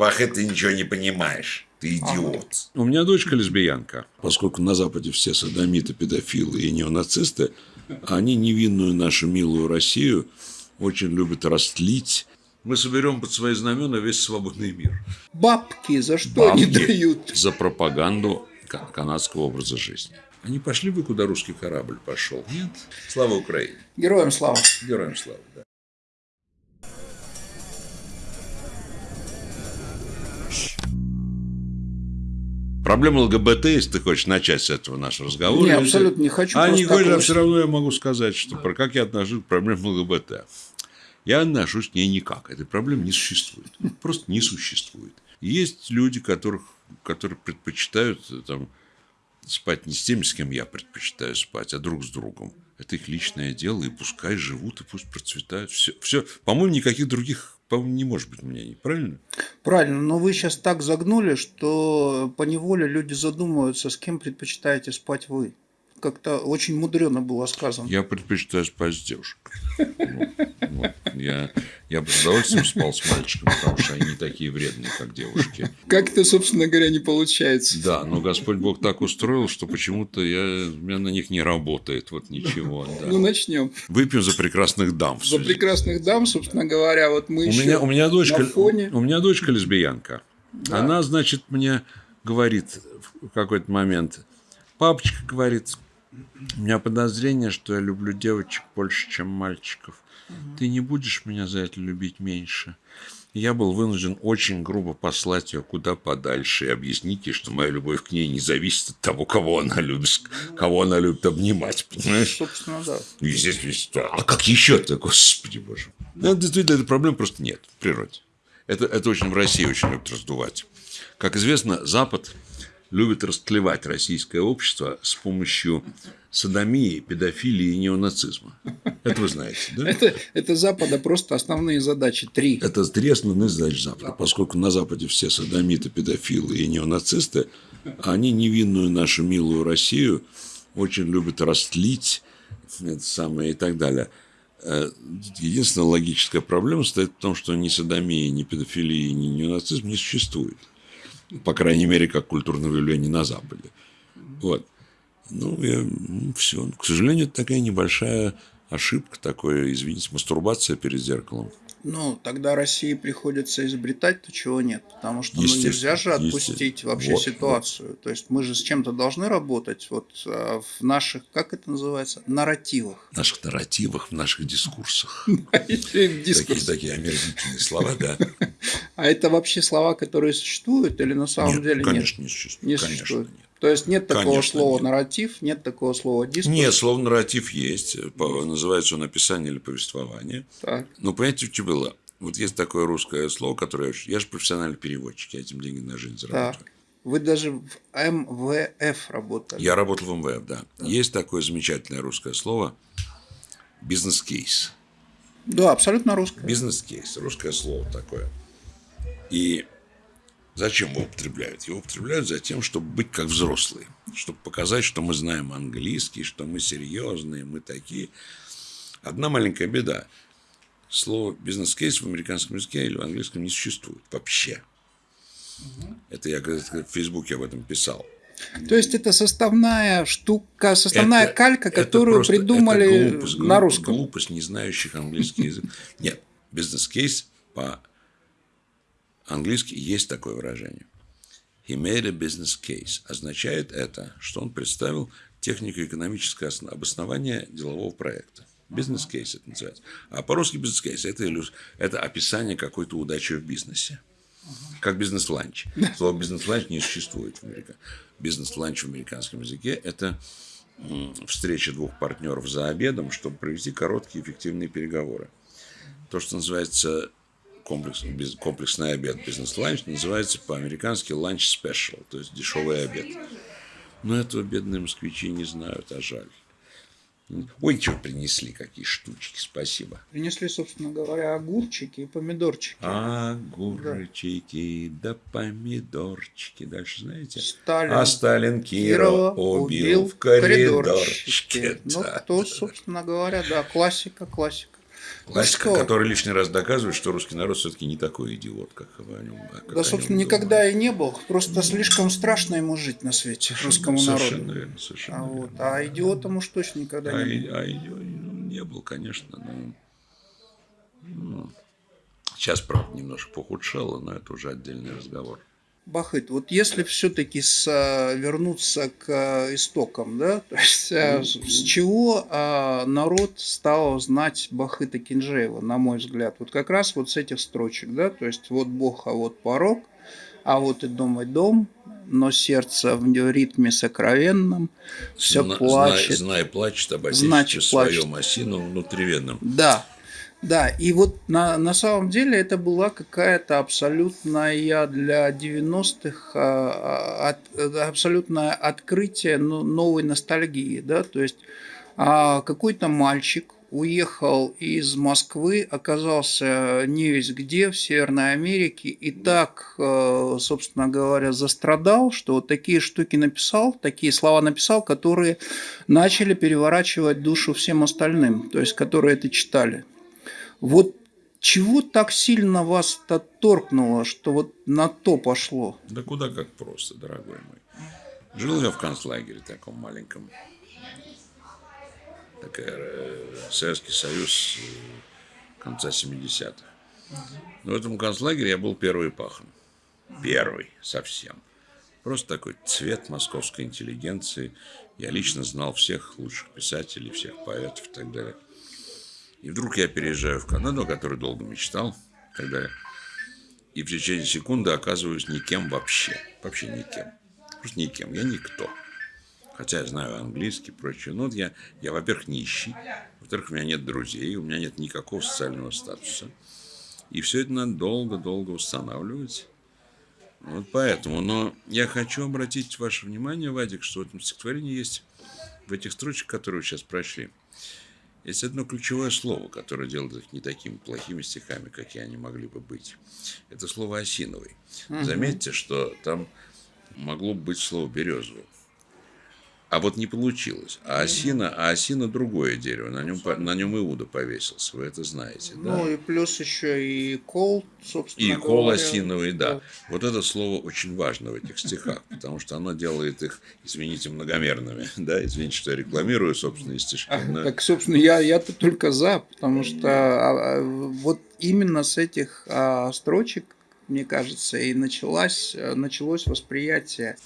бабахе ты ничего не понимаешь. Ты идиот. У меня дочка лесбиянка. Поскольку на Западе все садомиты, педофилы и неонацисты, они невинную нашу милую Россию очень любят растлить. Мы соберем под свои знамена весь свободный мир. Бабки за что они Бабки дают? За пропаганду ка- канадского образа жизни. Они пошли бы, куда русский корабль пошел. Нет. Слава Украине. Героям слава. Героям слава. Да. Проблема ЛГБТ, если ты хочешь начать с этого наш разговор. Не, абсолютно не хочу, А не такого- все равно я могу сказать, что про как я отношусь к проблеме ЛГБТ. Я отношусь к ней никак. Этой проблемы не существует. Просто не существует. Есть люди, которых, которые предпочитают э, там, спать не с теми, с кем я предпочитаю спать, а друг с другом. Это их личное дело, и пускай живут, и пусть процветают. Все, все. По-моему, никаких других, по-моему, не может быть мнений. Правильно? Правильно, но вы сейчас так загнули, что по неволе люди задумываются, с кем предпочитаете спать вы. Как-то очень мудрено было сказано. Я предпочитаю спать с девушкой. Вот, вот. Я, я бы с удовольствием спал с мальчиком, потому что они не такие вредные, как девушки. Как это, собственно говоря, не получается. Да, но Господь Бог так устроил, что почему-то я, у меня на них не работает. Вот ничего. да. Ну, начнем. Выпьем за прекрасных дам. За прекрасных дам, собственно говоря, вот мы У еще меня, у меня дочка, на фоне. у меня дочка лесбиянка. Она, значит, мне говорит в какой-то момент, папочка говорит, у меня подозрение, что я люблю девочек больше, чем мальчиков. Ты не будешь меня за это любить меньше? И Я был вынужден очень грубо послать ее куда подальше и объяснить ей, что моя любовь к ней не зависит от того, кого она любит, кого она любит обнимать, понимаешь? Собственно, да. Естественно, что- а как еще-то, господи боже. Ну, действительно, этой проблемы просто нет в природе. Это, это очень в России очень любят раздувать. Как известно, Запад любит растлевать российское общество с помощью садомии, педофилии и неонацизма. Это вы знаете, да? Это, это Запада просто основные задачи. Три. Это три основные задачи Запада. Поскольку на Западе все садомиты, педофилы и неонацисты, они невинную нашу милую Россию очень любят растлить это самое и так далее. Э, Единственная логическая проблема состоит в том, что ни садомии, ни педофилии, ни неонацизм не существует. По крайней мере, как культурное явление на Западе. Вот. Ну, все. К сожалению, это такая небольшая ошибка, такое, извините, мастурбация перед зеркалом. Ну, тогда России приходится изобретать то, чего нет. Потому что ну, нельзя же отпустить вообще Вот, ситуацию. То есть мы же с чем-то должны работать вот а, в наших, как это называется, нарративах. В наших нарративах, в наших дискурсах. Дискурс. Такие, такие омерзительные слова, да. А это вообще слова, которые существуют или на самом Нет, деле конечно, не нет? существует. Не конечно, существует. нет. То есть нет такого Конечно, слова нет. нарратив, нет такого слова дискурс. Нет, слово нарратив есть. Называется он описание или повествование. Так. Но понимаете, что было? Вот есть такое русское слово, которое... я же профессиональный переводчик, я этим деньги на жизнь зарабатываю. Так. Вы даже в МВФ работали. Я работал в МВФ, да. Есть такое замечательное русское слово бизнес-кейс. Да, абсолютно русское. Бизнес-кейс, русское слово такое. И зачем его употребляют? Его употребляют за тем, чтобы быть как взрослые. Чтобы показать, что мы знаем английский, что мы серьезные, мы такие. Одна маленькая беда. Слово бизнес-кейс в американском языке или в английском не существует вообще. Это я в Фейсбуке об этом писал. То есть это составная штука, составная Это- калька, это которую просто- придумали это глупость, на русском. Глупость, не знающих английский язык. Нет, бизнес-кейс по-английски есть такое выражение. He made a business case. Означает это, что он представил технико-экономическое осно- обоснование делового проекта. Бизнес-кейс это называется. А по-русски бизнес-кейс это, иллюз- это описание какой-то удачи в бизнесе. Как бизнес-ланч. Слово бизнес-ланч не существует в Америке. Бизнес-ланч в американском языке – это встреча двух партнеров за обедом, чтобы провести короткие эффективные переговоры. То, что называется комплекс, без- комплексный обед, бизнес-ланч, называется по-американски lunch special, то есть дешевый обед. Но этого бедные москвичи не знают, а жаль. Ой, что принесли, какие штучки, спасибо. Принесли, собственно говоря, огурчики и помидорчики. Огурчики да помидорчики. Дальше знаете? Сталин а Сталин Кирова Кирова убил в коридорчике. коридорчике. Ну, Да. то, собственно говоря, да, классика, классика. Классика, что? который лишний раз доказывает, что русский народ все-таки не такой идиот, как о нем как о Да, нем собственно, думаете. никогда и не был. Просто слишком страшно ему жить на свете, русскому Совершенно народу. верно, совершенно А, верно. вот. а идиотом уж точно никогда А, не был. а и- ну, не был, конечно. но, ну, сейчас, правда, немножко похудшало, но это уже отдельный разговор. Бахыт, вот если все-таки вернуться к э, истокам, да, то есть э, с с чего э, народ стал знать Бахыта Кинжеева, на мой взгляд, вот как раз вот с этих строчек, да, то есть вот Бог, а вот порог, а вот и дом, и дом, но сердце в ритме сокровенном все Зна- плачет. Знай, знай плачет об Значит, отечестве плачет. своем осином внутривенном. Да, да, и вот на, на самом деле это была какая-то абсолютная для 90-х а, а, от- э, абсолютное открытие новой ностальгии, да, то есть а, какой-то мальчик уехал из Москвы, оказался не весь где, в Северной Америке, и так, э, собственно говоря, застрадал, что вот такие штуки написал, такие слова написал, которые начали переворачивать душу всем остальным, то есть которые это читали. Вот чего так сильно вас это торкнуло, что вот на то пошло? Да куда как просто, дорогой мой. Жил я в концлагере таком маленьком. Такая, э, Советский Союз э, конца 70-х. Но в этом концлагере я был первый пахан. Первый совсем. Просто такой цвет московской интеллигенции. Я лично знал всех лучших писателей, всех поэтов и так далее. И вдруг я переезжаю в Канаду, о которой долго мечтал, так далее. И в течение секунды оказываюсь никем вообще. Вообще никем. Просто никем. Я никто. Хотя я знаю английский и прочее. Но я, я, во-первых, нищий. Во-вторых, у меня нет друзей. У меня нет никакого социального статуса. И все это надо долго-долго устанавливать. Вот поэтому. Но я хочу обратить ваше внимание, Вадик, что в этом стихотворении есть, в этих строчках, которые вы сейчас прочли, есть одно ключевое слово, которое делает их не такими плохими стихами, какие они могли бы быть. Это слово «осиновый». Заметьте, что там могло бы быть слово «березовый». А вот не получилось. А осина, а осина другое дерево. На нем, на нем Иуда повесился. Вы это знаете, да? Ну и плюс еще и кол, собственно И кол говоря. осиновый, да. Вот это слово очень важно в этих стихах, потому что оно делает их, извините, многомерными. Да, извините, что я рекламирую собственные стишки. А, но- Так, собственно, я, я-то только за, потому что а, а, вот именно с этих а, строчек, мне кажется, и началось, э, началось восприятие.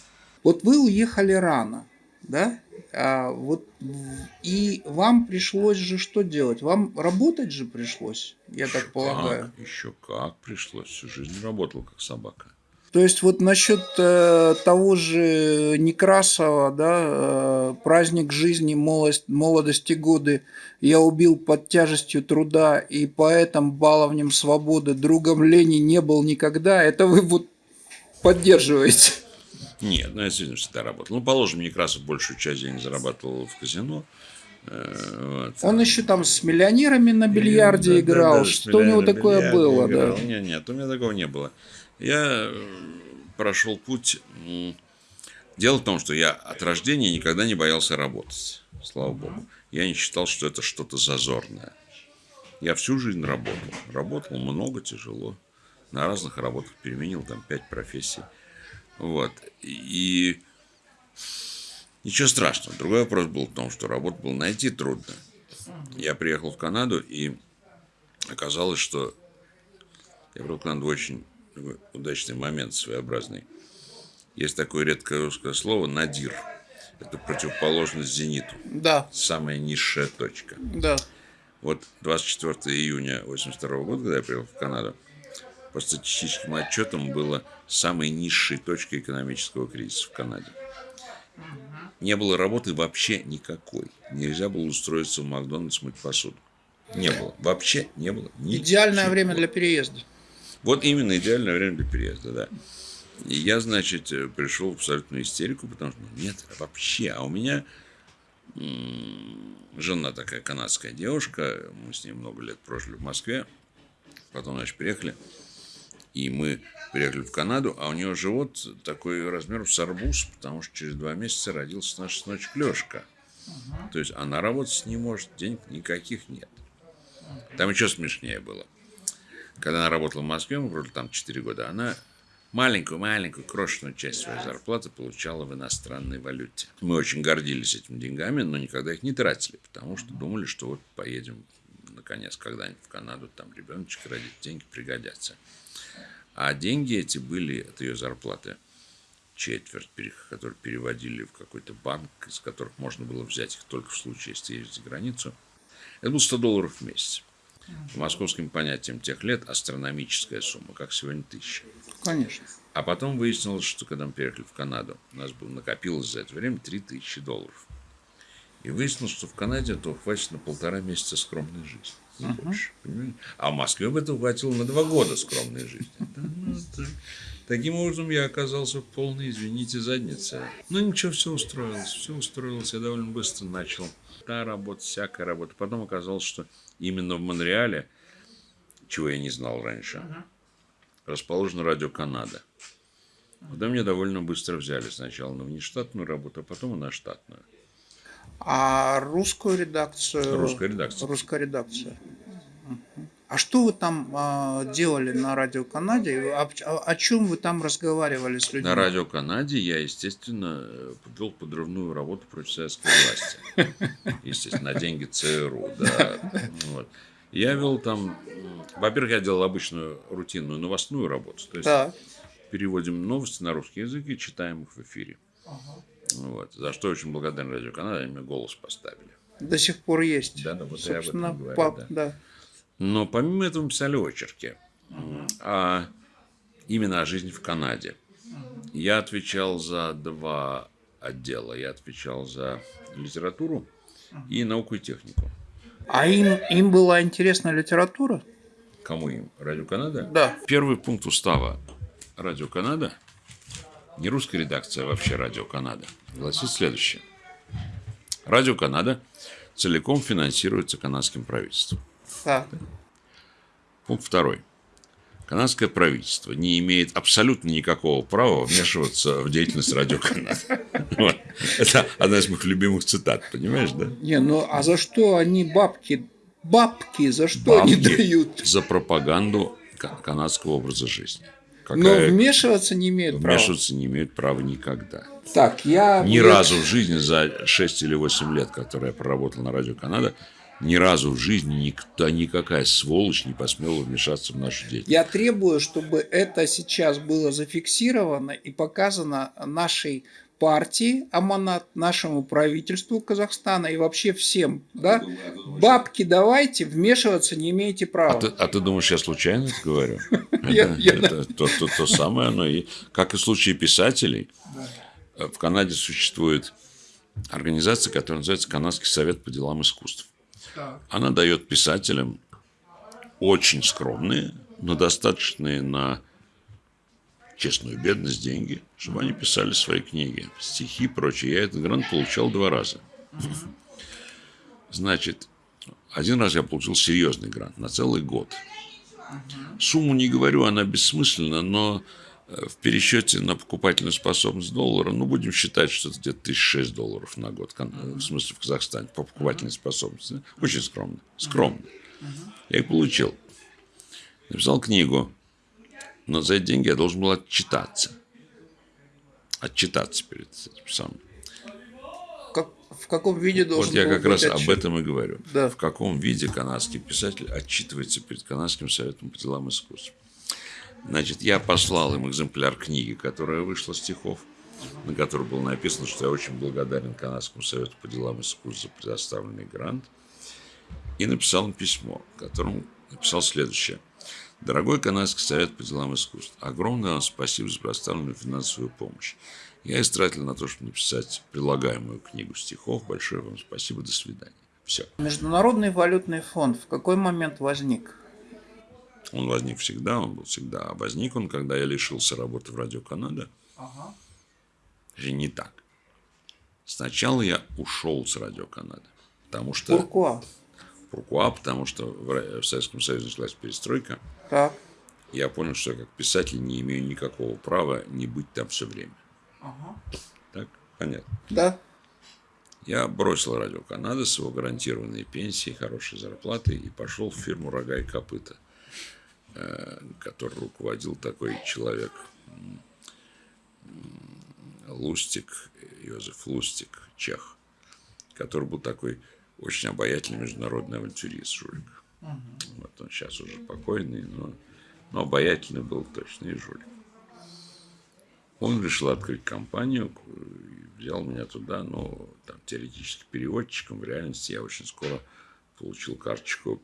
Вот вы уехали рано, да? А, вот, и вам пришлось же что делать? Вам работать же пришлось, я так Еще полагаю. Как, еще как пришлось. Всю жизнь работал как собака. То есть вот насчет э, того же Некрасова, да, э, праздник жизни, молодость, молодости годы, я убил под тяжестью труда и поэтом баловнем свободы, другом лени не был никогда, это вы вот поддерживаете. Нет, ну я действительно всегда работал. Ну, положим, Некрасов большую часть денег зарабатывал в казино. Э, вот. Он еще там с миллионерами на бильярде Да, да, играл, да, что у него такое было, играл. да. Нет, нет, у меня такого не было. Я э, прошел путь. Дело в том, что я от рождения никогда не боялся работать. Слава богу. Я не считал, что это что-то зазорное. Я всю жизнь работал. Работал много, тяжело. На разных работах переменил там пять профессий. Вот. И ничего страшного. Другой вопрос был в том, что работу было найти трудно. Я приехал в Канаду, и оказалось, что я приехал в Канаду очень удачный момент, своеобразный. Есть такое редкое русское слово «надир». Это противоположность зениту. Да, Самая низшая точка. да. Вот 24 июня 82 года, когда я приехал в Канаду, по статистическим отчетам было самой низшей точкой экономического кризиса в Канаде. Не было работы вообще никакой. Нельзя было устроиться в Макдональдс мыть посуду. Не было. Вообще не было. Идеальное ничего. время для переезда. Вот именно идеальное время для переезда, да. И я, значит, э, пришел в абсолютную истерику, потому что ну, нет, вообще. А у меня жена такая канадская девушка, мы с ней много лет прожили в Москве, потом, значит, приехали, и мы приехали в Канаду, а у нее живот такой размером с арбуз, потому что через два месяца родился наш сыночек Лешка. То есть она работать не может, денег никаких нет. Там еще смешнее было. Когда она работала в Москве, мы прожили там 4 года, она маленькую-маленькую крошечную часть своей зарплаты получала в иностранной валюте. Мы очень гордились этими деньгами, но никогда их не тратили, потому что думали, что вот поедем наконец когда-нибудь в Канаду, там ребеночек родить, деньги пригодятся. А деньги эти были от ее зарплаты четверть, которые переводили в какой-то банк, из которых можно было взять их только в случае, если ездить за границу. Это было 100 долларов в месяц. По московским понятиям тех лет астрономическая сумма, как сегодня тысяча. Конечно. А потом выяснилось, что когда мы переехали в Канаду, у нас было накопилось за это время 3000 долларов. И выяснилось, что в Канаде этого хватит на полтора месяца скромной жизни. Больше, понимаете? А в Москве бы этого хватило на два года скромной жизни. Ну, Таким образом, я оказался в полной, извините, заднице. Но ну, ничего, все устроилось. Все устроилось. Я довольно быстро начал. Та работа, всякая работа. Потом оказалось, что именно в Монреале, чего я не знал раньше, расположено радио Канада. Куда меня довольно быстро взяли сначала на внештатную работу, а потом и на штатную. А русскую редакцию? Русская редакция. Русская редакция. А что вы там а, делали на Радио Канаде? О, о, о чем вы там разговаривали с людьми? На Радио Канаде я, естественно, вел подрывную работу против советской власти. Естественно, на деньги ЦРУ. Да. Вот. Я вел там... Во-первых, я делал обычную рутинную новостную работу. То есть переводим новости на русский язык и читаем их в эфире. Ага. Вот. За что очень благодарен Радио Канада, они мне голос поставили. До сих пор есть. Да, да, вот Собственно, я об этом говорю. Пап, да. да. Но помимо этого мы писали очерки. А именно о жизни в Канаде. Я отвечал за два отдела. Я отвечал за литературу и науку и технику. А им, им была интересна литература? Кому им? Радио Канада? Да. Первый пункт устава Радио Канада, не русская редакция, а вообще Радио Канада, гласит следующее. Радио Канада целиком финансируется канадским правительством. Так. Пункт второй. Канадское правительство не имеет абсолютно никакого права вмешиваться в деятельность радиоканала. Вот. Это одна из моих любимых цитат, понимаешь, да? Не, ну а за что они бабки, бабки за что бабки они дают? За пропаганду канадского образа жизни. Какая... Но вмешиваться не имеют права. Вмешиваться не имеют права никогда. Так, я... Ни разу в жизни за 6 или 8 лет, которые я проработал на радио Канада, ни разу в жизни никто, никакая сволочь не посмела вмешаться в нашу деятельность. Я требую, чтобы это сейчас было зафиксировано и показано нашей партии Аманат, нашему правительству Казахстана и вообще всем. Да? Бабки давайте, вмешиваться не имеете права. А ты, а ты думаешь, я случайно это говорю? Это то самое оно. и Как и в случае писателей, в Канаде существует организация, которая называется Канадский совет по делам искусств. Она дает писателям очень скромные, но достаточные на честную бедность деньги, чтобы они писали свои книги, стихи и прочее. Я этот грант получал два раза. Значит, один раз я получил серьезный грант на целый год. Сумму не говорю, она бессмысленна, но э, в пересчете на покупательную способность доллара, ну, будем считать, что это где-то 1006 долларов на год, в смысле в Казахстане, по покупательной способности. Очень скромно. Скромно. Я их получил. Написал книгу но за эти деньги я должен был отчитаться. Отчитаться перед этим самым. Как, в каком виде должен Вот я как раз отчет? об этом и говорю. Да. В каком виде канадский писатель отчитывается перед Канадским советом по делам искусств. Значит, я послал им экземпляр книги, которая вышла стихов, на которой было написано, что я очень благодарен Канадскому совету по делам искусств за предоставленный грант. И написал им письмо, в котором написал следующее – Дорогой Канадский совет по делам искусств, огромное вам спасибо за предоставленную финансовую помощь. Я истратил на то, чтобы написать прилагаемую книгу стихов. Большое вам спасибо. До свидания. Все. Международный валютный фонд в какой момент возник? Он возник всегда, он был всегда. А возник он, когда я лишился работы в Радио Канада. Ага. Не так. Сначала я ушел с Радио Канада. Потому что... Pourquoi? Пуркуа, потому что в Советском Союзе началась перестройка. Так. Я понял, что я как писатель не имею никакого права не быть там все время. Ага. Так? Понятно. Да. Я бросил радио Канады с его гарантированной пенсией, хорошей зарплатой и пошел в фирму «Рога и копыта», э, который руководил такой человек Лустик, Йозеф Лустик, чех, который был такой очень обаятельный международный авантюрист, жулик. Угу. Вот он сейчас уже покойный, но, но обаятельный был точно и жулик. Он решил открыть компанию, взял меня туда, но там теоретически переводчиком, в реальности я очень скоро получил карточку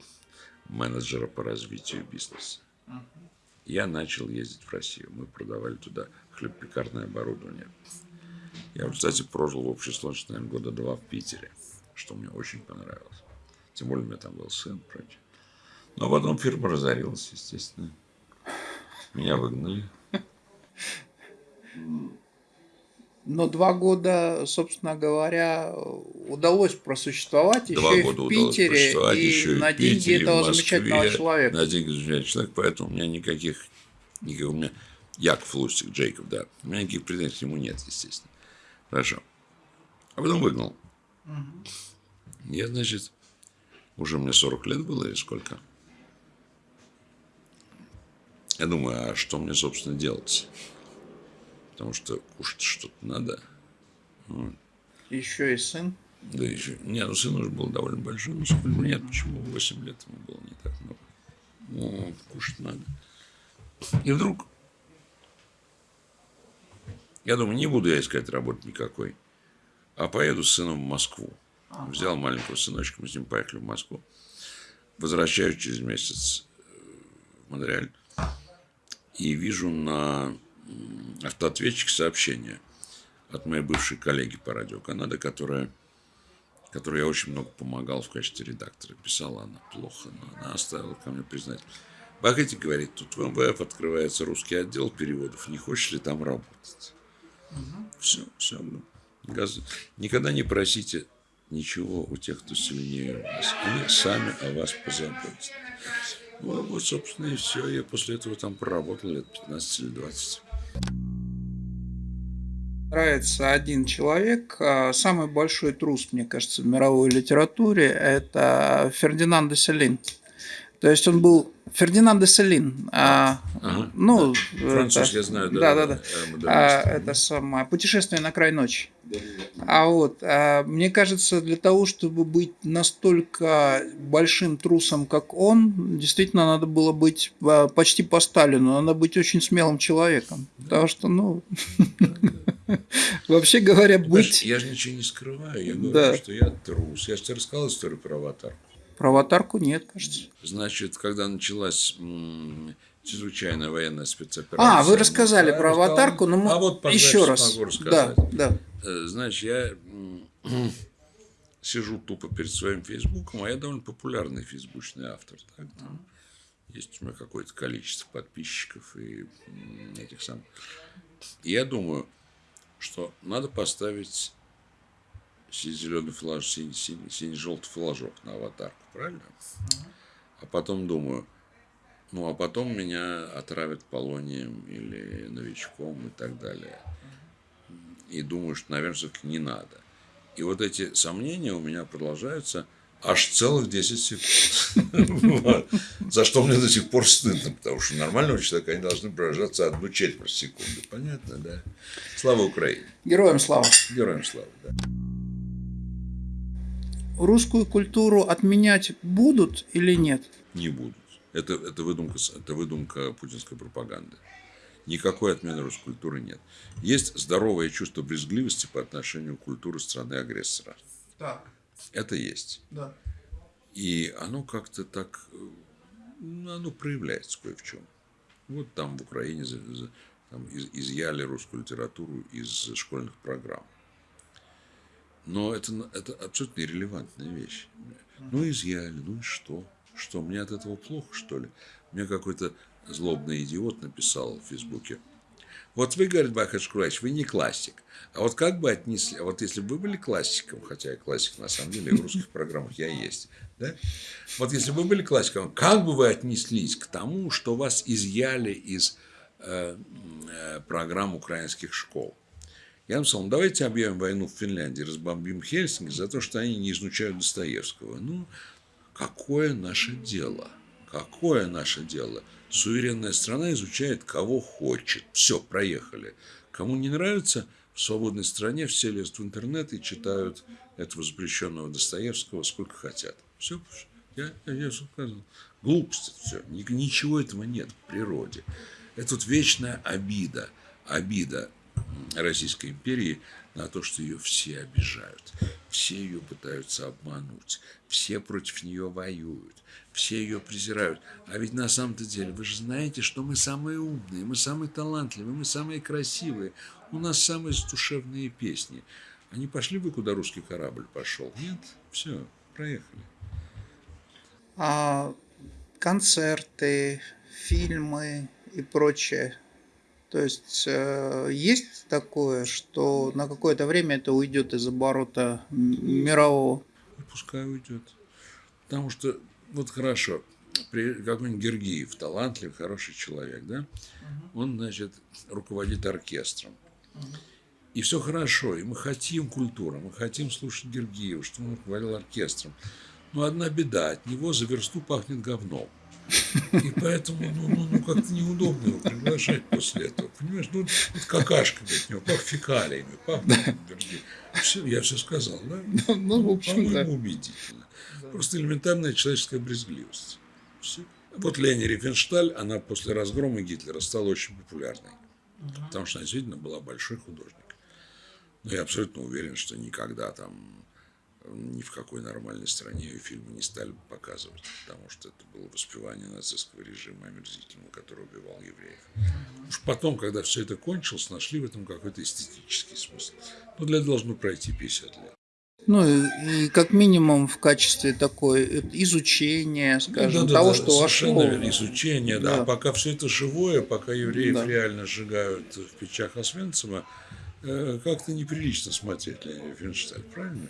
менеджера по развитию бизнеса. Я начал ездить в Россию. Мы продавали туда хлебопекарное оборудование. Я, кстати, прожил в общей сложности, наверное, года два в Питере, что мне очень понравилось. Тем более у меня там был сын, прочее. Но потом фирма разорилась, естественно. Меня выгнали. Но два года, собственно говоря, удалось просуществовать два еще года и в Питере, и еще на и деньги Питере, этого Москве, замечательного человека. На деньги замечательного человека, поэтому у меня никаких, никаких у меня Яков Лустик, Джейкоб, да, у меня никаких претензий к нему нет, естественно. Хорошо. А потом выгнал. Угу. Я, значит, уже мне 40 лет было или сколько? Я думаю, а что мне, собственно, делать? Потому что кушать что-то надо. Вот. Еще и сын? Да, еще. Не, ну сын уже был довольно большой. Ну, сколько? Нет, почему? 8 лет ему было не так много. Ну, кушать надо. И вдруг я думаю, не буду я искать работы никакой, а поеду с сыном в Москву. Взял маленького сыночка, мы с ним поехали в Москву. Возвращаюсь через месяц э, в Монреаль и вижу на автоответчике сообщение от моей бывшей коллеги по радио Канада, которая, которой я очень много помогал в качестве редактора. Писала она плохо, но она оставила ко мне признать. Бахати говорит, тут в МВФ открывается русский отдел переводов, не хочешь ли там работать? Угу. Все, все. Никогда не просите ничего у тех, кто сильнее вас. Они сами о вас позаботятся. Ну, вот, собственно, и все. Я после этого там проработал лет 15 или 20. Нравится один человек, а, самый большой трус, мне кажется, в мировой литературе, это Фердинанд де Селин. То есть он был Фердинанд де Селин. А, ага, ну, да. Француз, это, я знаю, да. Да, да, да. А, это самое «Путешествие на край ночи». Да, да. А вот, а, мне кажется, для того, чтобы быть настолько большим трусом, как он, действительно надо было быть а, почти по Сталину, надо быть очень смелым человеком. Да. Потому что, ну, вообще говоря, быть... Я же ничего не скрываю, я говорю, что я трус. Я же тебе рассказал историю про аватарку. Про аватарку нет, кажется. Значит, когда началась чрезвычайная военная спецоперация. А, вы рассказали про аватарку, но мы а вот, еще раз. Могу рассказать. Да, да. Э, значит, я сижу тупо перед своим фейсбуком, а я довольно популярный фейсбучный автор. Так, там есть у меня какое-то количество подписчиков и этих самых. И я думаю, что надо поставить зеленый флаж, синий, синий, синий желтый флажок на аватарку, правильно? А потом думаю, ну а потом меня отравят полонием или новичком и так далее. И думаю, что, наверное, все-таки не надо. И вот эти сомнения у меня продолжаются аж целых 10 секунд. За что мне до сих пор стыдно, потому что нормального человека они должны продолжаться одну четверть секунды. Понятно, да? Слава Украине! Героям слава! Героям слава, да русскую культуру отменять будут или нет? Не будут. Это, это, выдумка, это выдумка путинской пропаганды. Никакой отмены русской культуры нет. Есть здоровое чувство брезгливости по отношению к культуре страны-агрессора. Так. Это есть. Да. И оно как-то так, ну, оно проявляется кое в чем. Вот там в Украине там, изъяли русскую литературу из школьных программ. Но это, это абсолютно нерелевантная вещь. Ну, изъяли, ну и что? Что, мне от этого плохо, что ли? Мне какой-то злобный идиот написал в Фейсбуке. Вот вы, говорит Бахач Курач, вы не классик. А вот как бы отнесли, а вот если бы вы были классиком, хотя я классик на самом деле, в русских программах я есть, да? Вот если бы вы были классиком, как бы вы отнеслись к тому, что вас изъяли из э, э, программ украинских школ? Я написал, ну, давайте объявим войну в Финляндии, разбомбим Хельсинки за то, что они не изучают Достоевского. Ну, какое наше дело? Какое наше дело? Суверенная страна изучает кого хочет. Все, проехали. Кому не нравится, в свободной стране все лезут в интернет и читают этого запрещенного Достоевского сколько хотят. Все, я, я все сказал. Глупость все. Ничего этого нет в природе. Это вот вечная обида. Обида Российской империи на то, что ее все обижают. Все ее пытаются обмануть. Все против нее воюют. Все ее презирают. А ведь на самом-то деле вы же знаете, что мы самые умные, мы самые талантливые, мы самые красивые. У нас самые душевные песни. Они пошли бы, куда русский корабль пошел? Нет? Все, проехали. А концерты, фильмы и прочее. То есть э, есть такое, что на какое-то время это уйдет из оборота мирового. И пускай уйдет. Потому что, вот хорошо, какой-нибудь Гергиев, талантливый, хороший человек, да, он, значит, руководит оркестром. И все хорошо, и мы хотим культуры, мы хотим слушать Гергиева, что он руководил оркестром. Но одна беда, от него за версту пахнет говном. И поэтому, ну, ну, ну как-то неудобно его приглашать после этого. Понимаешь, ну, вот какашками от него, пах фекалиями, пах все, я все сказал, да? Ну, ну в общем, да. убедительно. Просто элементарная человеческая брезгливость. Все. Вот Лени Рифеншталь, она после разгрома Гитлера стала очень популярной. Потому что она действительно была большой художник. Но я абсолютно уверен, что никогда там ни в какой нормальной стране ее фильмы не стали показывать, потому что это было воспевание нацистского режима омерзительного, который убивал евреев. Уж потом, когда все это кончилось, нашли в этом какой-то эстетический смысл. Но для этого должно пройти 50 лет. Ну и, и как минимум в качестве такой э, изучения, скажем, да, да, того, да, что совершенно вошло. верно, изучение, да. Да. А пока все это живое, пока евреев Да. реально сжигают в печах Освенцима, э, как-то неприлично смотреть Леонида Финшталь, правильно?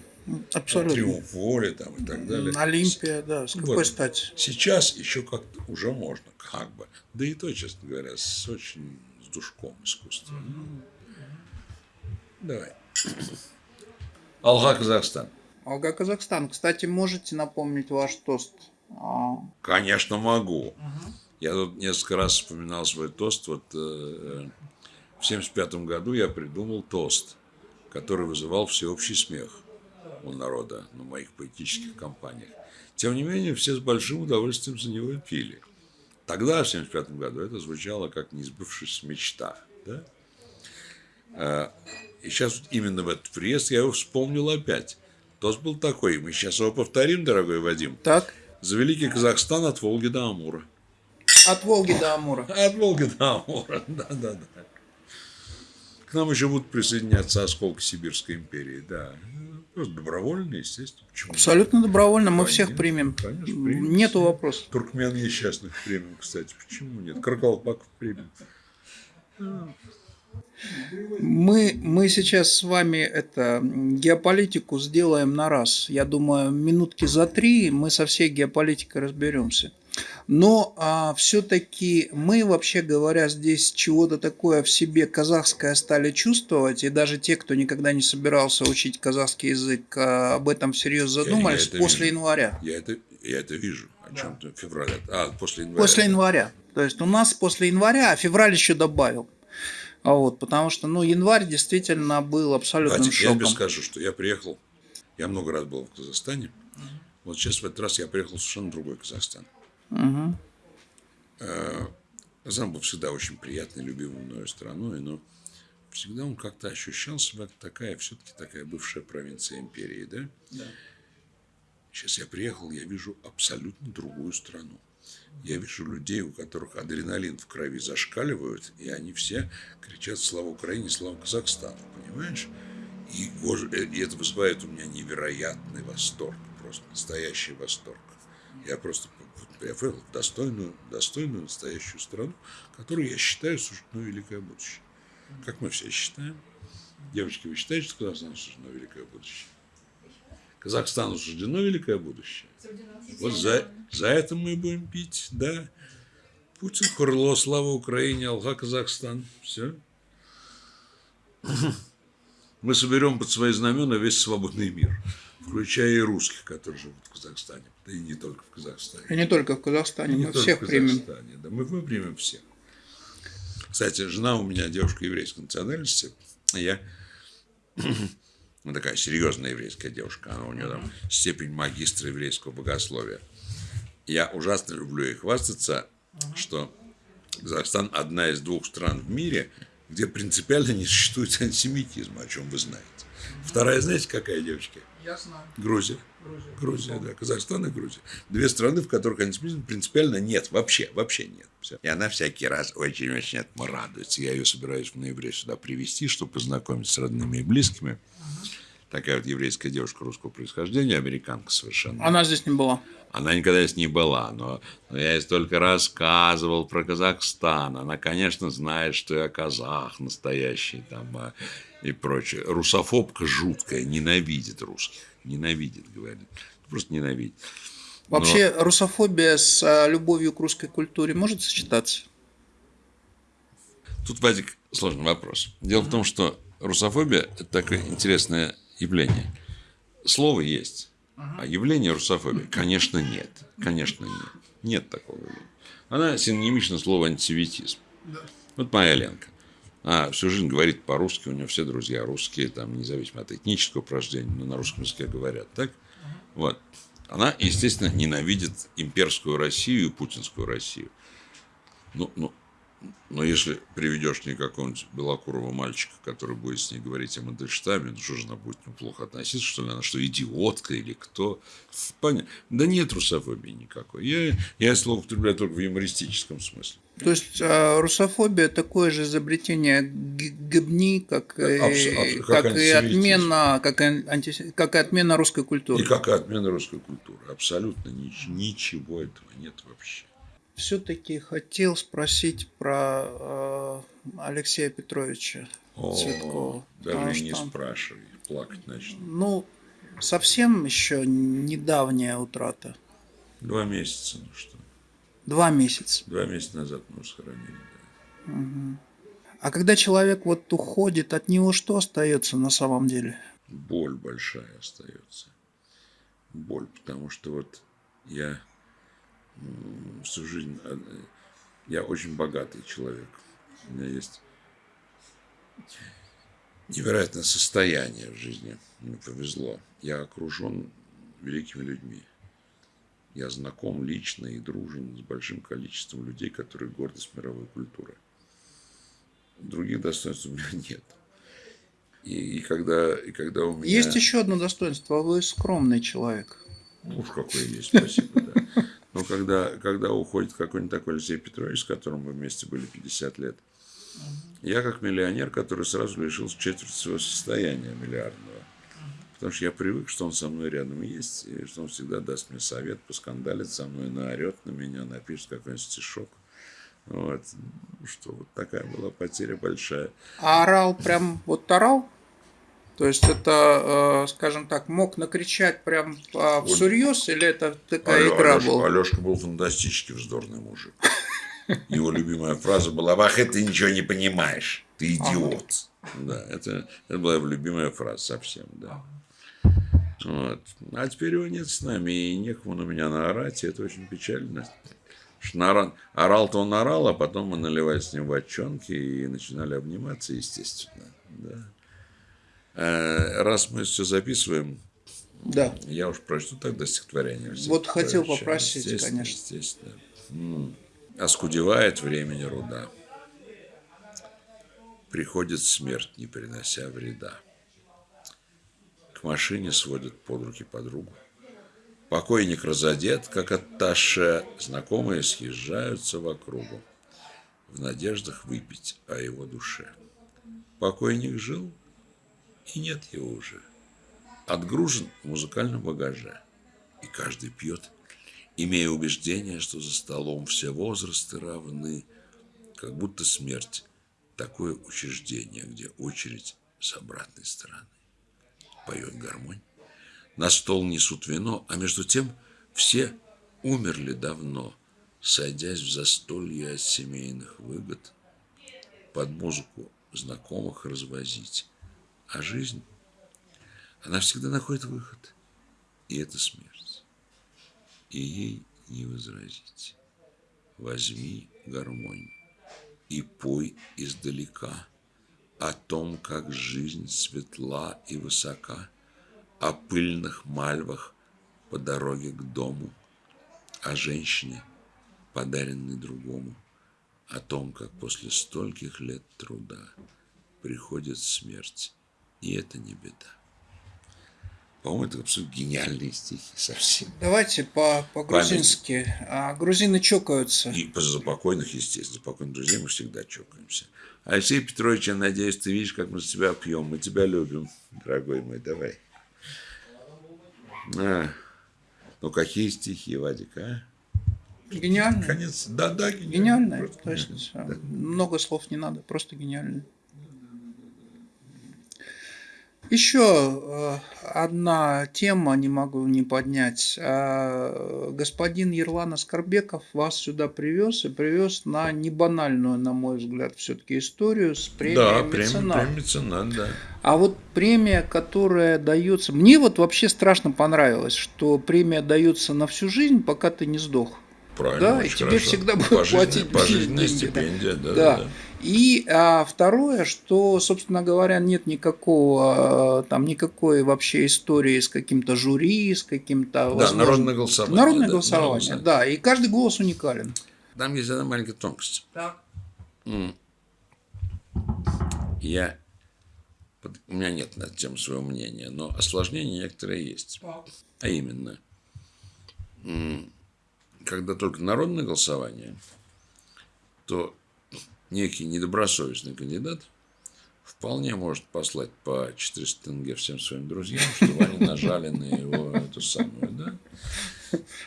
Абсолютно. Триумф воли там и так далее. Олимпия, да, с какой Вот. стати? Сейчас еще как-то уже можно, как бы. Да и то, честно говоря, с очень с душком искусства. Ну, Давай. Алга Казахстан. Алга Казахстан. Кстати, можете напомнить ваш тост? А, Конечно, могу. Я тут несколько раз вспоминал свой тост. Вот э, в 75 году я придумал тост, который вызывал всеобщий смех у народа на моих поэтических кампаниях. Тем не менее, все с большим удовольствием за него пили. Тогда, в 75 году, это звучало как неизбывшаяся мечта. Да? А, И сейчас вот именно в этот приезд я его вспомнил опять. Тост был такой. Мы сейчас его повторим, дорогой Вадим. так, За великий Казахстан от Волги до Амура. от Волги до Амура. От Волги до Амура, да-да-да. К нам еще будут присоединяться осколки Сибирской империи, да. Просто добровольно, естественно. Почему? Абсолютно добровольно, мы всех примем. конечно, примем Нету всех. вопросов. Туркмен несчастных примем, кстати. Почему нет? Каркалпаков примем. Мы, мы сейчас с вами это геополитику сделаем на раз. Я думаю, минутки за три мы со всей геополитикой разберемся. Но все-таки мы, вообще говоря, здесь чего-то такое в себе казахское стали чувствовать, и даже те, кто никогда не собирался учить казахский язык, а, об этом всерьез я задумались это после вижу. января. Я это, я это вижу. О чем ты? Февраля. А, после января. После января. То есть у нас после января, а февраль еще добавил. А вот, потому что, ну, январь действительно был абсолютным Вадик, я шоком. тебе скажу, что я приехал, я много раз был в Казахстане. Вот сейчас в этот раз я приехал в совершенно другой Казахстан. Мгм. Казахстан был всегда очень приятной, любимой мною страной, но всегда он как-то ощущал себя такая, все-таки такая бывшая провинция империи, да? Сейчас я приехал, я вижу абсолютно другую страну. Я вижу людей, у которых адреналин в крови зашкаливают, и они все кричат «Слава Украине! Слава Казахстану!» Понимаешь? И, э, и это вызывает у меня невероятный восторг, просто настоящий восторг. Я просто я приехал в достойную, достойную настоящую страну, которую я считаю суждено великое будущее. Как мы все считаем. Девочки, вы считаете, что Казахстану суждено великое будущее? Казахстану суждено великое будущее. Вот за, за это мы будем пить, да. Путин, Хурло, слава Украине, Алга, Казахстан. Все. мы соберем под свои знамена весь свободный мир, включая и русских, которые живут в Казахстане, да и не только в Казахстане. И не только в Казахстане, Не мы только всех в примем. Да, мы, примем всех. Кстати, жена у меня девушка еврейской национальности. Я ну, такая серьезная еврейская девушка. Она у нее там степень магистра еврейского богословия. Я ужасно люблю ей хвастаться, что Казахстан одна из двух стран в мире, где принципиально не существует антисемитизма, о чем вы знаете. Вторая, знаете, какая девочка? Я знаю. Грузия. Грузия, да. Казахстан и Грузия. Две страны, в которых антисемитизма принципиально нет. Вообще, вообще нет. Всё. И она всякий раз очень-очень этому радуется. Я ее собираюсь в ноябре сюда привезти, чтобы познакомить с родными и близкими. Такая вот еврейская девушка русского происхождения, американка совершенно. Она здесь не была. Она никогда здесь не была, но, но я ей столько рассказывал про Казахстан. Она, конечно, знает, что я казах настоящий там а, и прочее. Русофобка жуткая, ненавидит русских. Ненавидит, говорит. Просто ненавидит. Но- Вообще, русофобия с а, любовью к русской культуре может сочетаться? Тут возник сложный вопрос. Дело в том, что русофобия – это такое интересное явление. Слово есть, а явление русофобии, конечно, нет. Конечно, нет. Нет такого явления. Она синонимична слову антисемитизм. Вот моя Ленка. А всю жизнь говорит по-русски, у нее все друзья русские, там, независимо от этнического порождения, но на русском языке говорят, так? Вот. Она, естественно, ненавидит имперскую Россию и путинскую Россию. Ну, ну, но если приведешь мне какого-нибудь белокурого мальчика, который будет с ней говорить о Мандельштаме, ну что же она будет к нему плохо относиться, что ли? Она что, идиотка или кто? Понятно. Да нет русофобии никакой. Я, я слово употребляю только в юмористическом смысле. То есть а, русофобия такое же изобретение Г- Гебни, как, и- Абс- абс- как, как и отмена, как, и анти- как и отмена русской культуры. И как и отмена русской культуры. Абсолютно нич- ничего этого нет вообще. Все-таки хотел спросить про э, Алексея Петровича О, Цветкова. даже не что, спрашивай, плакать начну. Ну, совсем еще недавняя утрата. Два месяца, ну что. Два месяца. Два месяца назад мы его сохранили. да. А когда человек вот уходит, от него что остается на самом деле? боль большая остается. Боль, потому что вот я всю жизнь, э, я очень богатый человек. У меня есть невероятное состояние в жизни. Мне повезло. Я окружен великими людьми. Я знаком лично и дружен с большим количеством людей, которые гордость мировой культуры. Других достоинств у меня нет. И, и когда, и когда у меня... Есть еще одно достоинство. Вы скромный человек. Уж какой есть, спасибо, да. Но когда, когда уходит какой-нибудь такой Алексей Петрович, с которым мы вместе были 50 лет, я как миллионер, который сразу лишился четверти своего состояния миллиардного. Потому что я привык, что он со мной рядом есть, и что он всегда даст мне совет, поскандалит со мной, наорет на меня, напишет какой-нибудь стишок. Вот. Ну Что вот такая была потеря большая. А орал прям вот орал? То есть это, э, скажем так, мог накричать прям а, всерьез или это такая Алё- игра Алёшка- была? Алёшка был фантастически вздорный мужик. Его любимая фраза была Лавах, ты ничего не понимаешь. Ты идиот. Да, это, это была его любимая фраза совсем, да. Вот. А теперь его нет с нами, и некому на меня наорать, и это очень печально. Орал-то он орал, а потом мы наливали с ним водчонки и начинали обниматься, естественно. Да. Э, Раз мы все записываем, Да. я уж прочту тогда стихотворение. Вот хотел попросить, Естественно, конечно. Естественно. М. Оскудевает времени руда. Приходит смерть, не принося вреда. К машине сводят под руки подругу. Покойник разодет, как атташе, знакомые съезжаются в округу в надеждах выпить о его душе. Покойник жил, и нет его уже. Отгружен в музыкальном багаже, и каждый пьет, имея убеждение, что за столом все возрасты равны, как будто смерть – такое учреждение, где очередь с обратной стороны. Поет гармонь. На стол несут вино, а между тем все умерли давно, сойдясь в застолье от семейных выгод, под музыку знакомых развозить, А жизнь, она всегда находит выход. И это смерть. И ей не возразить. Возьми гармонь и пой издалека о том, как жизнь светла и высока, о пыльных мальвах по дороге к дому, о женщине, подаренной другому, о том, как после стольких лет труда приходит смерть, и это не беда. По-моему, это абсолютно гениальные стихи совсем. Давайте по- по-грузински. А, грузины чокаются. И за покойных, естественно, за покойных друзей мы всегда чокаемся. Алексей Петрович, я надеюсь, ты видишь, как мы с тебя пьем. Мы тебя любим, дорогой мой, давай. А. Ну, какие стихи, Вадик, а? Гениально. Конец. Да, да, Гениально, Просто точно. всё. Много слов не надо, просто гениально. Еще э, одна тема не могу не поднять. Э, Господин Ерлан Аскарбеков вас сюда привез и привез на небанальную, на мой взгляд, все-таки историю с премией Да, меценат. премия меценат, да. А вот премия, которая дается... Мне вот вообще страшно понравилось, что премия дается на всю жизнь, пока ты не сдох. Правильно, Да, и тебе хорошо. всегда будут платить Пожизненная деньги, стипендия, да, Да. да, да. И а, второе, что, собственно говоря, нет никакого а, там никакой вообще истории с каким-то жюри, с каким-то Да, возможно- народное голосование. Народное да, голосование, народное да, и каждый голос уникален. Там есть одна маленькая тонкость. М. Я... У меня нет на эту тему своего мнения, но осложнения некоторые есть. А именно, когда только народное голосование, то некий недобросовестный кандидат вполне может послать по 400 тенге всем своим друзьям, чтобы они нажали на его эту самую, да?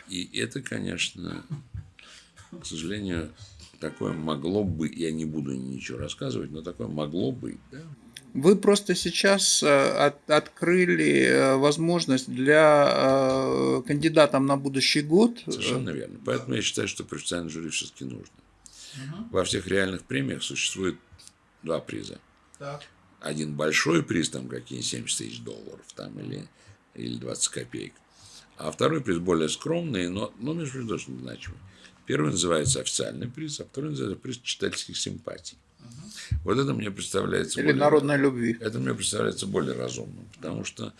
И это, конечно, к сожалению, такое могло бы, я не буду ничего рассказывать, но такое могло быть, да? Вы просто сейчас э, от- открыли э, возможность для э, кандидатов на будущий год. Совершенно верно. Поэтому я считаю, что профессиональное жюри все-таки нужно. Во всех реальных премиях существует два приза. Один большой приз, там какие 70 тысяч долларов, там, или, или 20 копеек. А второй приз более скромный, но, но между прочим, тоже значимый. Первый называется официальный приз, а второй называется приз читательских симпатий. Вот это мне представляется Или более- народной любви. это мне представляется более разумным, потому что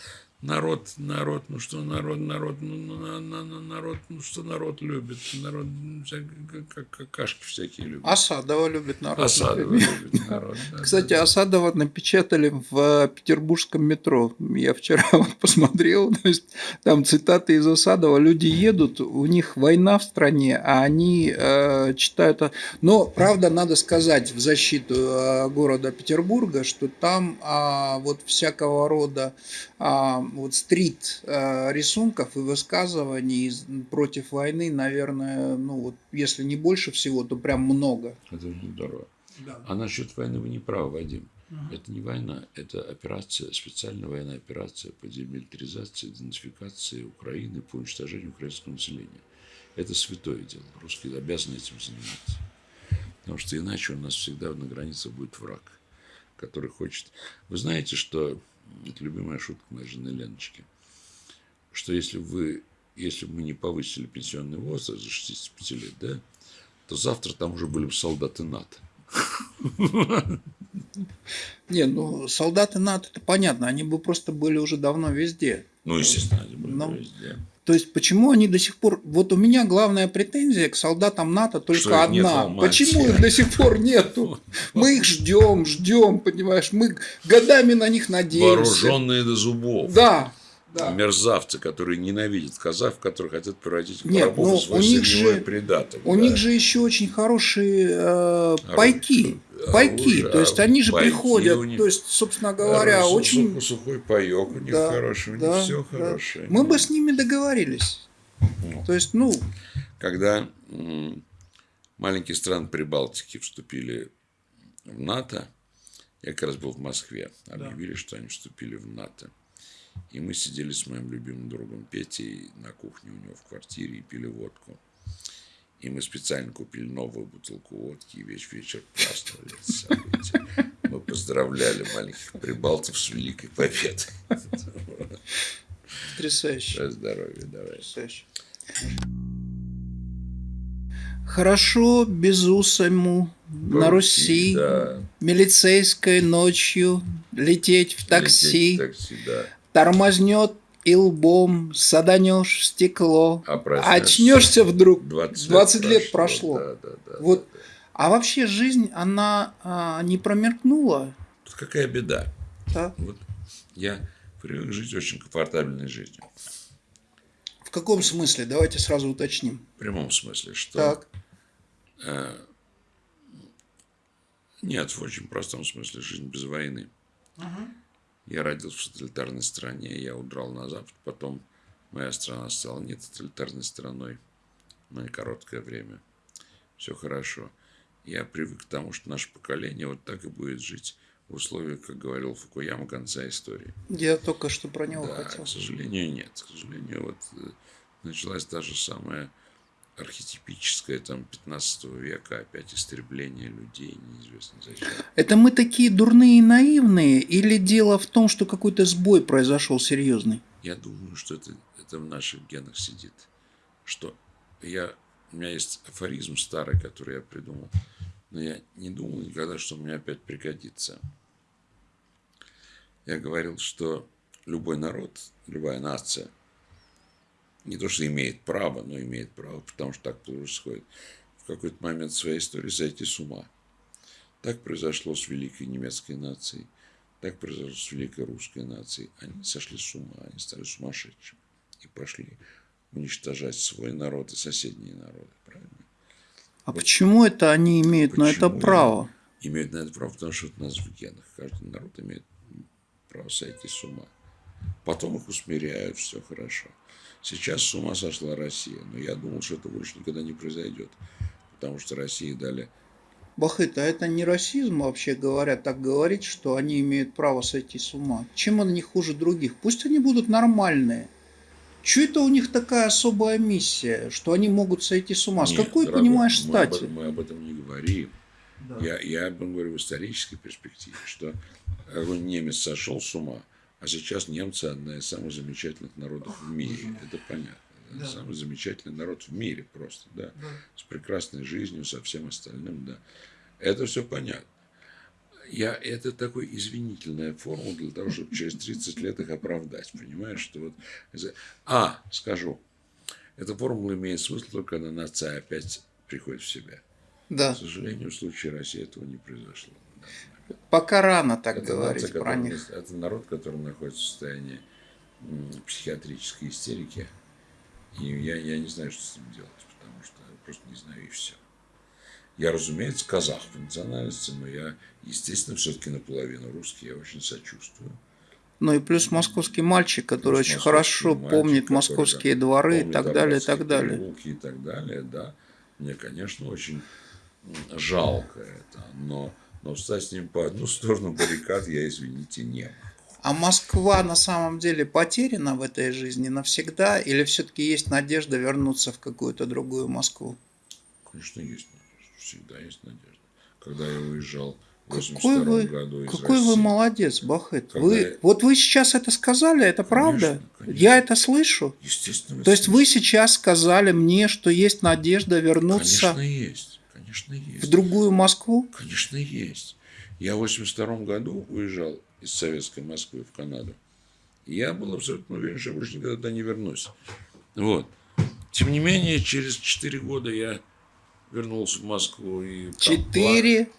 народ, народ, ну что народ, народ, ну ну, на- на- на- народ, ну что народ любит, народ м, вся- как- как какашки всякие любят. Асадова любит народ. Осадова например. любит народ. да, Кстати, да. Асадова напечатали в петербургском метро. Я вчера вот посмотрел, то есть там цитаты из Асадова. Люди едут, у них война в стране, а они э, читают. Но, правда, надо сказать в защиту э, города Петербурга, что там а, вот всякого рода а, вот стрит э, рисунков и высказываний против войны, наверное, ну вот если не больше всего, то прям много. Это очень здорово. А насчет войны вы не правы, Вадим. Это не война, это операция, специальная военная операция по демилитаризации, идентификации Украины, по уничтожению украинского населения. Это святое дело. Русские обязаны этим заниматься. Потому что иначе у нас всегда на границе будет враг, который хочет... Вы знаете, что... Это любимая шутка моей жены Леночки. Что если вы... Если бы мы не повысили пенсионный возраст за 65 лет, да, то завтра там уже были бы солдаты НАТО. Не, ну солдаты НАТО, это понятно, они бы просто были уже давно везде. Ну, естественно, они были Ну, везде. То есть, почему они до сих пор... Вот у меня главная претензия к солдатам НАТО только Что их одна. Алмате. Почему их до сих пор нету? Мы их ждем, ждем, понимаешь? Мы годами на них надеемся. Вооруженные до зубов. Да, да. Мерзавцы, которые ненавидят казахов, которые хотят превратить в Нет, рабов ну, и свой у них же-. У да. них же еще очень хорошие э, пайки. Оружие, Пайки. То есть они же приходят, них. то есть, собственно говоря, Сухой- очень... Сухой паек у них Да, хороший, у да, них все да. хорошее. Мы бы с ними договорились. То есть, ну, Когда маленькие страны Прибалтики вступили в НАТО, я как раз был в Москве, объявили, что они вступили в НАТО. И мы сидели с моим любимым другом Петей на кухне у него в квартире и пили водку. И мы специально купили новую бутылку водки и весь вечер праздновали это событие. Мы поздравляли маленьких прибалтов с великой победой. Потрясающе. Здоровья, давай. Потрясающе. Хорошо безусому на Руси, Да. милицейской ночью лететь в такси, Лететь в такси, да. Тормознет и лбом саданешь в стекло, А очнешься вдруг, 20, 20 лет прошло. Да, да, да. Вот. да, да. А вообще жизнь, она а, не промелькнула, Тут какая беда. да? Вот я привык жить очень комфортабельной жизнью. В каком смысле? Давайте сразу уточним. В прямом смысле, что... Так, э, нет, в очень простом смысле жизнь без войны. Я родился в тоталитарной стране, я удрал на Запад, потом моя страна стала не тоталитарной страной на короткое время. Все хорошо. Я привык к тому, что наше поколение вот так и будет жить в условиях, как говорил Фукуяма, конца истории. я только что про него Да, хотел. к сожалению, нет. К сожалению, вот э, началась та же самая архетипическая там 15 века опять истребление людей, неизвестно зачем. Это мы такие дурные и наивные, или дело в том, что какой-то сбой произошел серьезный? Я думаю, что это, это в наших генах сидит. Что я, у меня есть афоризм старый, который я придумал, но я не думал никогда, что мне опять пригодится. Я говорил, что любой народ, любая нация, не то, что имеет право, но имеет право, потому что так происходит, в какой-то момент своей истории сойти с ума. Так произошло с великой немецкой нацией, так произошло с великой русской нацией. Они сошли с ума, они стали сумасшедшими и пошли уничтожать свой народ и соседние народы. Правильно? А почему это они имеют на это Почему право? Имеют на это право, потому что это у нас в генах. Каждый народ имеет право сойти с ума. Потом их усмиряют, все хорошо. Сейчас с ума сошла Россия, но я думал, что это больше никогда не произойдет, потому что России дали Бахыт, а это не расизм вообще говоря, так говорить, что они имеют право сойти с ума? Чем они хуже других? Пусть они будут нормальные. Че это у них такая особая миссия, что они могут сойти с ума? С Нет, какой, дорогой, понимаешь, мы об стати? этом- Мы об этом не говорим. Я, я об этом говорю в исторической перспективе, что немец сошел с ума, а сейчас немцы одна из самых замечательных народов в мире. Это понятно. Это Самый замечательный народ в мире просто, да. С прекрасной жизнью, со всем остальным, да. Это все понятно. Я, это такой извинительная формула для того, чтобы через 30 лет их оправдать. Понимаешь, что вот... А, скажу. Эта формула имеет смысл только когда нация опять приходит в себя. Да. К сожалению, в случае России этого не произошло. Пока рано так Это, говорить нация, про них. это народ, который находится в состоянии психиатрической истерики. И я, я не знаю, что с ним делать, потому что я просто не знаю и все. Я, разумеется, казах по национальности, но я, естественно, все-таки наполовину русский, я очень сочувствую. Ну и плюс московский мальчик, который Плюс очень хорошо мальчик, помнит московские дворы и помнит так далее, и так далее. и так далее, да. Мне, конечно, очень жалко это, но, но встать с ним по одну сторону баррикад я, извините, не могу. А Москва на самом деле потеряна в этой жизни навсегда, или все-таки есть надежда вернуться в какую-то другую Москву? Конечно, есть надежда. Всегда есть надежда. Когда я уезжал в Какой 82 вы, году из какой вы России, молодец, Бахыт. Когда Вы, я- вот вы сейчас это сказали, это правда? конечно. Я это слышу. естественно, То есть вы сейчас сказали мне, что есть надежда вернуться Конечно, есть. Конечно, есть. в другую Москву? Конечно, есть. Я в 82 году уезжал из советской Москвы в Канаду. Я был абсолютно уверен, что я больше никогда туда не вернусь. Вот. Тем не менее, через 4 года я вернулся в Москву. И Четыре пла-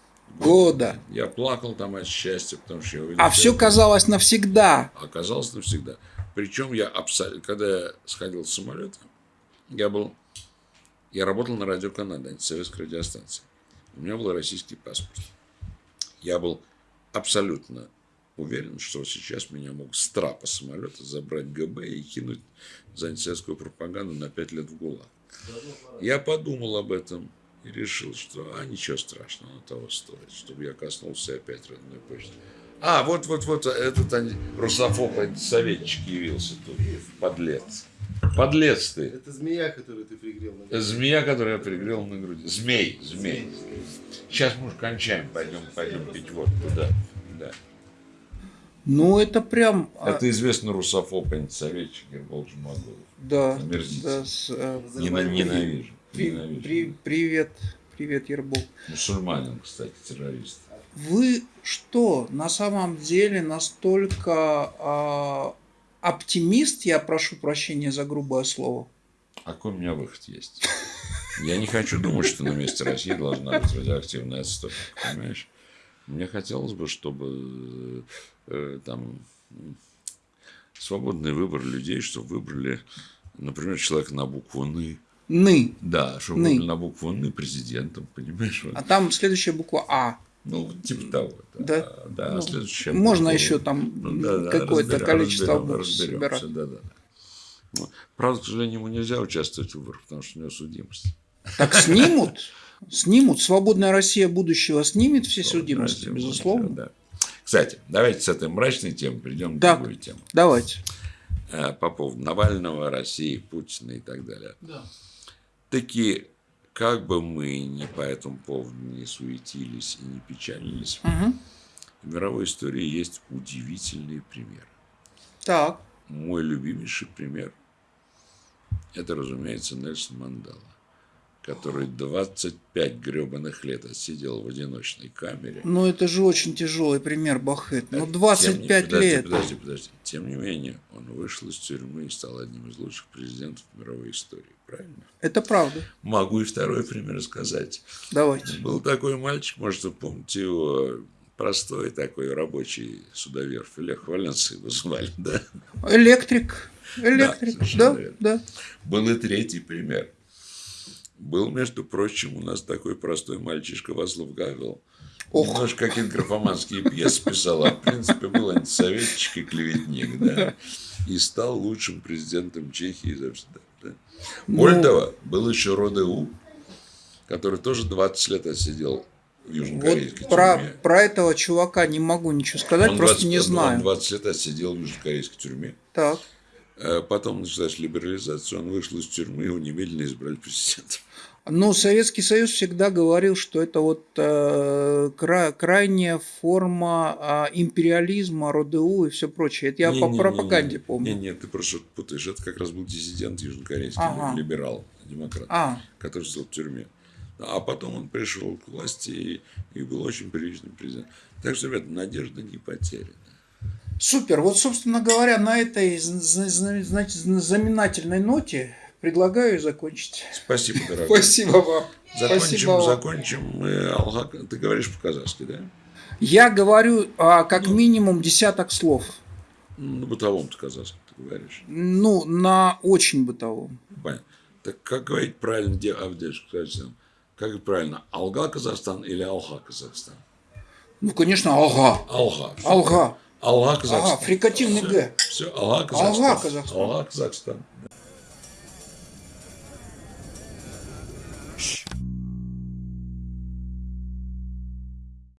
года. Я плакал там от счастья, потому что я увидел, А все это казалось навсегда. оказалось навсегда. Причем я абсолютно, когда я сходил с самолета, я был, я работал на радио Канада, антисоветской радиостанции. У меня был российский паспорт. Я был абсолютно уверен, что сейчас меня могут с трапа самолета забрать ГБ и кинуть за антисоветскую пропаганду на пять лет в ГУЛАГ. Я подумал об этом и решил, что а ничего страшного, оно того стоит, чтобы я коснулся опять родной почты. А, вот, вот, вот этот русофоб антисоветчик явился тут, подлец. Подлец ты. Это змея, которую ты пригрел на груди. Змея, которую я пригрел на груди. Змей, змей. Сейчас мы уже кончаем, пойдем, пойдем пить водку, да. да. Ну, это прям... а, Это известный русофоб, антисоветчик Гербол Жумагулов. Да, Омерзитель. да, с, э, Нена- Ненавижу. при- ненавижу. при- привет, привет, Ербол. Мусульманин, кстати, террорист. Вы что, на самом деле настолько а, оптимист, я прошу прощения за грубое слово? А какой у меня выход есть? Я не хочу думать, что на месте России должна быть радиоактивная отстойка, понимаешь? Мне хотелось бы, чтобы э, там свободный выбор людей, чтобы выбрали, например, человека на букву «ны». Ны. Да, чтобы «Ны». выбрали на букву «ны» президентом, понимаешь? А там следующая буква А. Ну, типа того. Да? Да, Ну, следующее. можно буква- еще там Ну, да, да, какое-то разберем- количество разберем- разберемся, собирать. да, да. Ну, Правда, к сожалению, ему нельзя участвовать в выборах, потому что у него судимость. Так снимут? Снимут. Свободная Россия будущего снимет все судимости, Свободная безусловно. Россия, да. Кстати, давайте с этой мрачной темы перейдем к другой теме. Давайте. Э, По поводу Навального, России, Путина и так далее. Таки, как бы мы ни по этому поводу не суетились и не печалились, Мгм. в мировой истории есть удивительные примеры. Так. Мой любимейший пример – это, разумеется, Нельсон Мандела, который 25 гребаных лет отсидел в одиночной камере. Ну, это же очень тяжелый пример, Бахет. Ну, Тем не- 25 подожди, лет. Подожди, подожди. Тем не менее, он вышел из тюрьмы и стал одним из лучших президентов мировой истории. Правильно? Это правда. Могу и второй пример сказать. Давайте. Был такой мальчик, может, вы помните его, простой такой рабочий судовер, Лех Валенса его звали, да? Электрик. Электрик. Да, верно. да. Был и третий пример. Был, между прочим, у нас такой простой мальчишка Васлов Гавел. Ох. Немножко какие-то графоманские пьесы писал, а в принципе был антисоветчик и клеветник, да. И стал лучшим президентом Чехии завсегда. Да. Ну. Более того, был еще Родеу, который тоже 20 лет отсидел в южнокорейской Вот про, тюрьме. про этого чувака не могу ничего сказать, Он просто 20 не он знаю. 20 лет отсидел в южнокорейской тюрьме. Так. Э, Потом началась либерализация, он вышел из тюрьмы, его немедленно избрали президентом. Ну, Советский Союз всегда говорил, что это вот э, кра- крайняя форма а, империализма, РОДУ и все прочее. Это я по Не-не-не-не. пропаганде помню. Нет, нет, ты просто путаешь. Это как раз был диссидент южнокорейский, Ага. либерал, демократ, А, который сидел в тюрьме. А потом он пришел к власти и, и был очень приличным президентом. Так что, ребята, надежда не потеряна. Супер. Вот, собственно говоря, на этой зна- зна- значит, знаменательной ноте предлагаю закончить. Спасибо, дорогой. Спасибо вам. Закончим, Спасибо закончим. мы. Ты говоришь по-казахски, да? Я говорю а, как минимум десяток слов. Ну, на бытовом ты казахском ты говоришь. Ну, на очень бытовом. Понятно. Так как говорить правильно, где Казахстан? Как правильно, Алга Казахстан или Алха Казахстан? Ну, конечно, алга. Алга. Алга. Алга Казахстан. Ага, фрикативный Г. Все, Алга Казахстан. Алга Казахстан. Алга Казахстан.